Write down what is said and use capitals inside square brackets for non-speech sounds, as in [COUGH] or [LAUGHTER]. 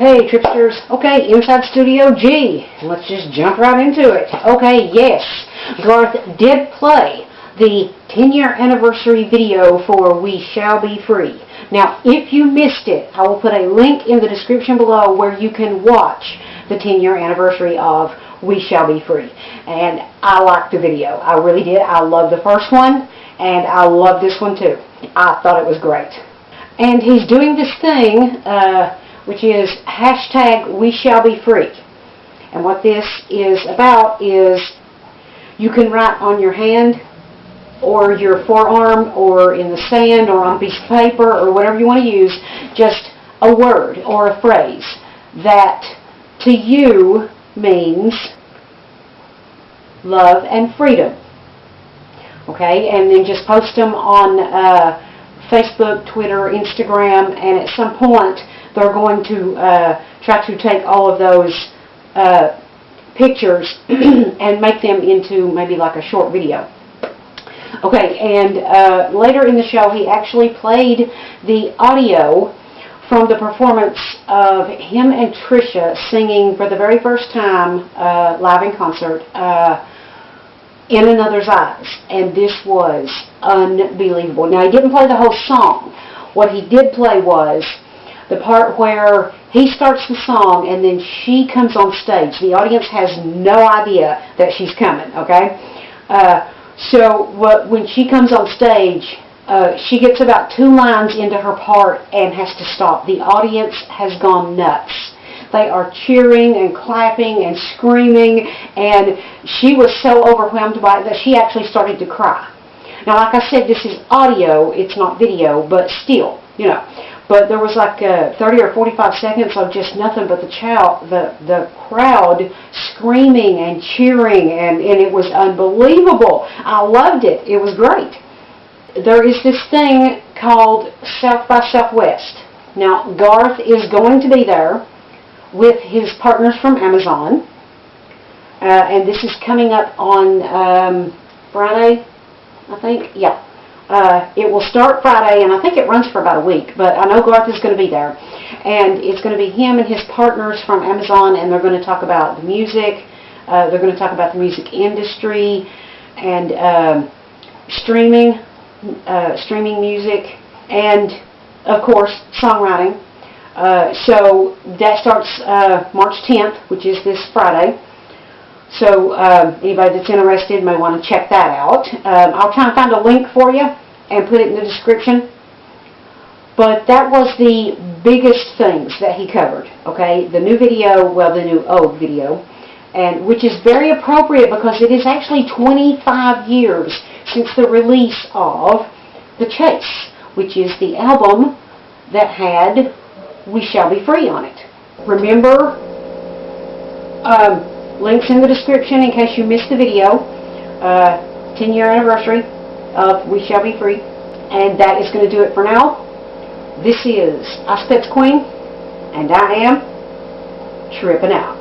Hey, Tripsters. Okay, Inside Studio G. Let's just jump right into it. Okay, yes. Garth did play the 10-year anniversary video for We Shall Be Free. Now, if you missed it, I will put a link in the description below where you can watch the 10-year anniversary of We Shall Be Free. And I liked the video. I really did. I loved the first one, and I love this one too. I thought it was great. And he's doing this thing, uh, which is hashtag We Shall Be Free. And what this is about is you can write on your hand or your forearm or in the sand or on a piece of paper or whatever you want to use, just a word or a phrase that to you means love and freedom. Okay, and then just post them on uh, Facebook, Twitter, Instagram, and at some point they're going to uh, try to take all of those uh, pictures [CLEARS THROAT] and make them into maybe like a short video. Okay, and uh, later in the show he actually played the audio from the performance of him and Trisha singing for the very first time uh, live in concert uh, in Another's Eyes. And this was unbelievable. Now he didn't play the whole song. What he did play was the part where he starts the song and then she comes on stage. The audience has no idea that she's coming, okay? Uh, so what, when she comes on stage, uh, she gets about two lines into her part and has to stop. The audience has gone nuts. They are cheering and clapping and screaming, and she was so overwhelmed by it that she actually started to cry. Now, like I said, this is audio, it's not video, but still, you know. But there was like uh, 30 or 45 seconds of just nothing but the child, the the crowd screaming and cheering, and and it was unbelievable. I loved it. It was great. There is this thing called South by Southwest. Now Garth is going to be there with his partners from Amazon, uh, and this is coming up on um, Friday, I think. Yeah. Uh, it will start Friday, and I think it runs for about a week, but I know Garth is going to be there. And it's going to be him and his partners from Amazon, and they're going to talk about the music. Uh, they're going to talk about the music industry and um, streaming, uh, streaming music, and, of course, songwriting. Uh, so that starts uh, March 10th, which is this Friday. So um, anybody that's interested may want to check that out. Um, I'll try and find a link for you and put it in the description. But that was the biggest things that he covered. Okay, the new video, well, the new old video, and which is very appropriate because it is actually 25 years since the release of The Chase, which is the album that had We Shall Be Free on it. Remember, um, Links in the description in case you missed the video. Uh, 10 year anniversary of We Shall Be Free. And that is going to do it for now. This is Aspect Queen, and I am tripping out.